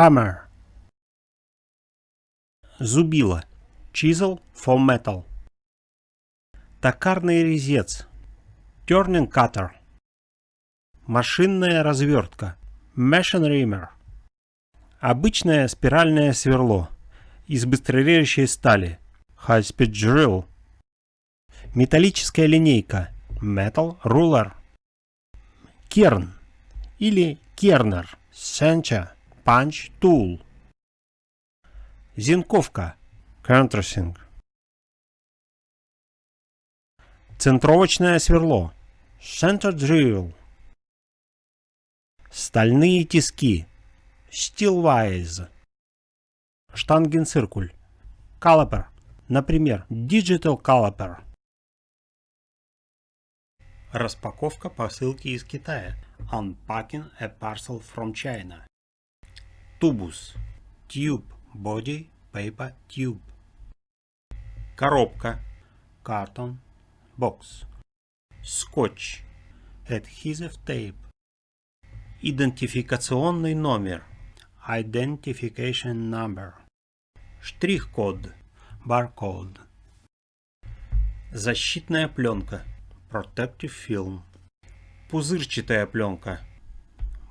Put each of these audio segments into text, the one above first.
Hammer. Зубило. Chisel for metal. Токарный резец. Turning cutter. Машинная развертка. Machine. Обычное спиральное сверло. Из быстрорежущей стали. High speed drill. Металлическая линейка. Metal ruler. Керн или кернер. Center. Punch tool. Зенковка. Countersink. Центровочное сверло. Center drill. Стальные тиски. Steelwise. Штангенциркуль. Caliper. Например, Digital Caliper. Распаковка посылки из Китая. Unpacking a parcel from China. Тубус. Tube. Body. Paper. Tube. Коробка. Carton. Box. Скотч. Adhesive tape. Идентификационный номер. Identification number. Штрих-код. Barcode. Защитная пленка. Protective film. Пузырчатая пленка.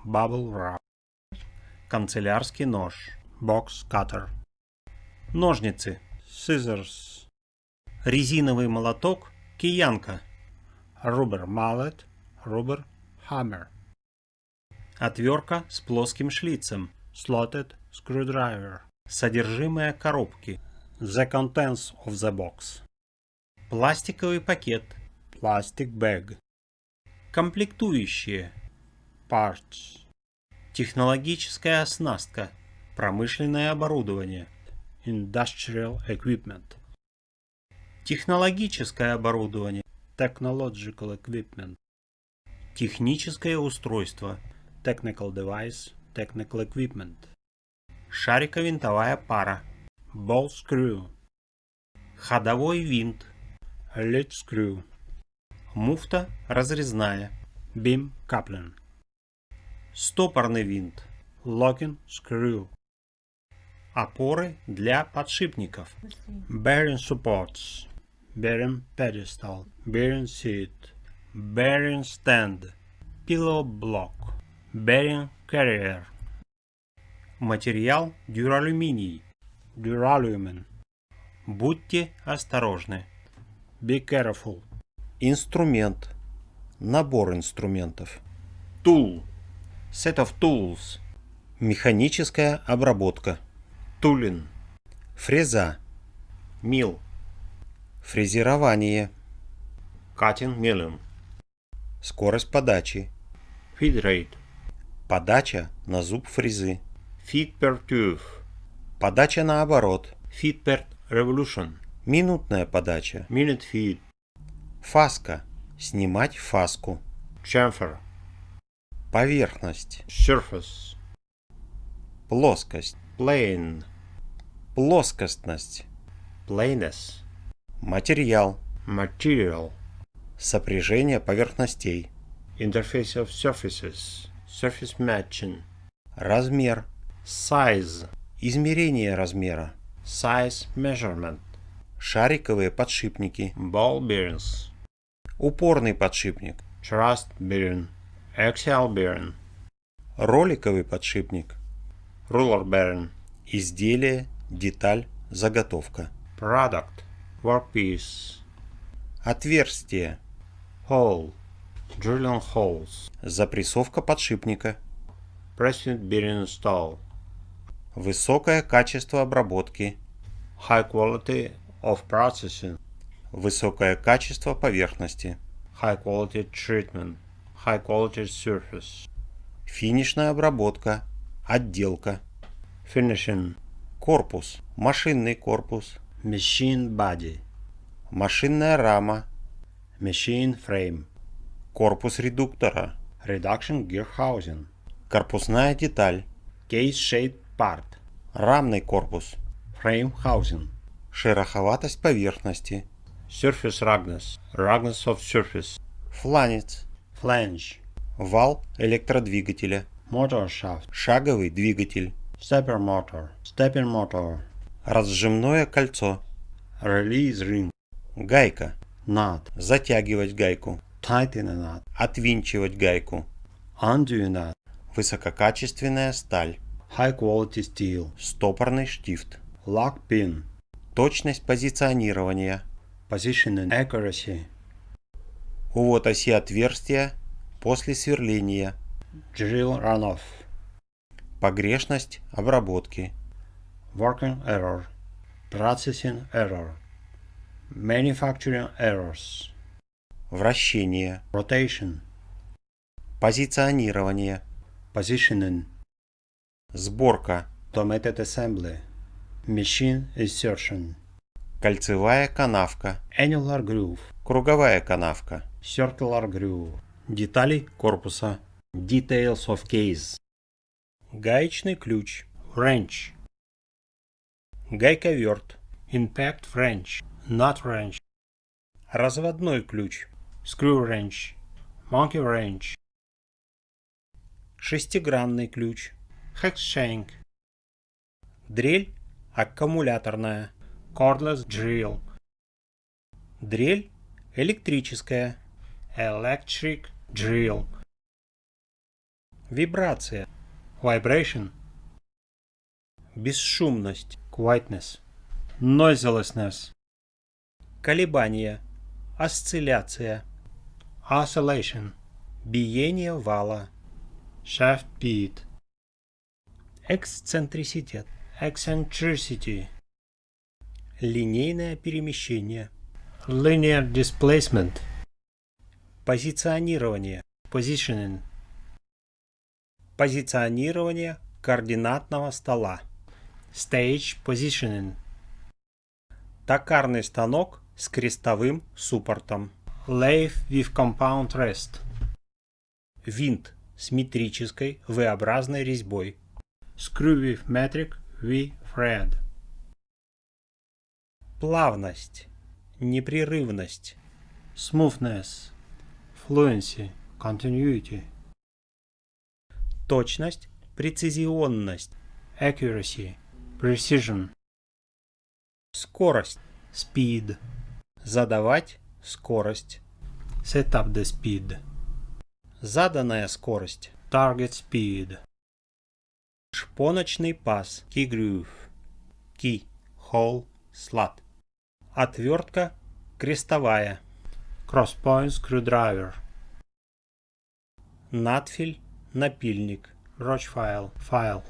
Bubble wrap. Канцелярский нож. Box cutter. Ножницы. Scissors. Резиновый молоток. Киянка. Rubber mallet. Rubber hammer. Отвертка с плоским шлицем. Slotted screwdriver. Содержимое коробки. The contents of the box. Пластиковый пакет. Plastic bag. Комплектующие. Parts. Технологическая оснастка. Промышленное оборудование. Industrial equipment. Технологическое оборудование. Technological equipment. Техническое устройство. Technical device. Technical equipment. Шариковинтовая пара. Ball screw. Ходовой винт. Lead screw. Муфта разрезная. Beam coupling. Стопорный винт. Locking screw. Опоры для подшипников. Bearing supports. Bearing pedestal. Bearing seat. Bearing stand. Pillow block. Bearing carrier. Материал дюралюминий. Duralumin. Будьте осторожны. Be careful. Инструмент. Набор инструментов. Tool. Set of tools. Механическая обработка. Tooling. Фреза. Мил. Фрезерование. Cutting milling. Скорость подачи. Feed rate. Подача на зуб фрезы. Feed per tooth. Подача наоборот. Feed per revolution. Минутная подача. Minute feed. Фаска. Снимать фаску. Chamfer. Поверхность. Surface. Плоскость. Plane. Плоскостность. Plainness. Материал. Material. Сопряжение поверхностей. Interface of surfaces. Surface matching. Размер. Size. Измерение размера. Size measurement. Шариковые подшипники. Ball bearings. Упорный подшипник. Thrust bearing. Axial bearing. Роликовый подшипник. Ruler bearing. Изделие, деталь, заготовка. Product. Workpiece. Отверстие. Hole. Drilling holes. Запрессовка подшипника. Pressing bearing stall. Высокое качество обработки. High quality of processing. Высокое качество поверхности. High quality treatment. High quality surface. Финишная обработка. Отделка. Finishing. Корпус. Машинный корпус. Machine body. Машинная рама. Machine frame. Корпус редуктора. Reduction gear housing. Корпусная деталь. Case-shaped part. Рамный корпус. Frame housing. Шероховатость поверхности. Surface roughness. Roughness of surface. Фланец. Flange. Вал электродвигателя. Shaft. Шаговый двигатель. Stepping motor. Разжимное кольцо. Release ring. Гайка. Knot. Затягивать гайку. Tighten knot. Отвинчивать гайку. Undo knot. Высококачественная сталь. High quality steel. Стопорный штифт. Lock pin. Точность позиционирования. Position and accuracy. Увод оси отверстия после сверления. Drill runoff. Погрешность обработки. Working error. Processing error. Manufacturing errors. Вращение. Rotation. Позиционирование. Positioning. Сборка. Automated assembly. Machine insertion. Кольцевая канавка. Annular groove. Круговая канавка. Circular groove. Детали корпуса. Details of case. Гаечный ключ. Wrench. Гайковерт. Impact wrench. Nut wrench. Разводной ключ. Screw wrench. Monkey wrench. Шестигранный ключ. Hex shank. Дрель аккумуляторная. Cordless drill. Дрель электрическая. Electric drill. Вибрация. Vibration. Бесшумность. Quietness. Noiselessness. Колебания. Осцилляция. Oscillation. Биение вала. Shaft beat. Эксцентриситет. Eccentricity. Линейное перемещение. Linear displacement. Позиционирование. Positioning. Позиционирование координатного стола. Stage positioning. Токарный станок с крестовым суппортом. Lathe with compound rest. Винт с метрической V-образной резьбой. Screw with metric V thread. Плавность. Непрерывность. Smoothness. Fluency. Continuity. Точность. Прецизионность. Accuracy. Precision. Скорость. Speed. Задавать скорость. Set up the speed. Заданная скорость. Target speed. Шпоночный паз. Key groove. Key. Hole. Slot. Отвертка крестовая. Crosspoint screwdriver. Надфиль. Напильник. Roach file. File.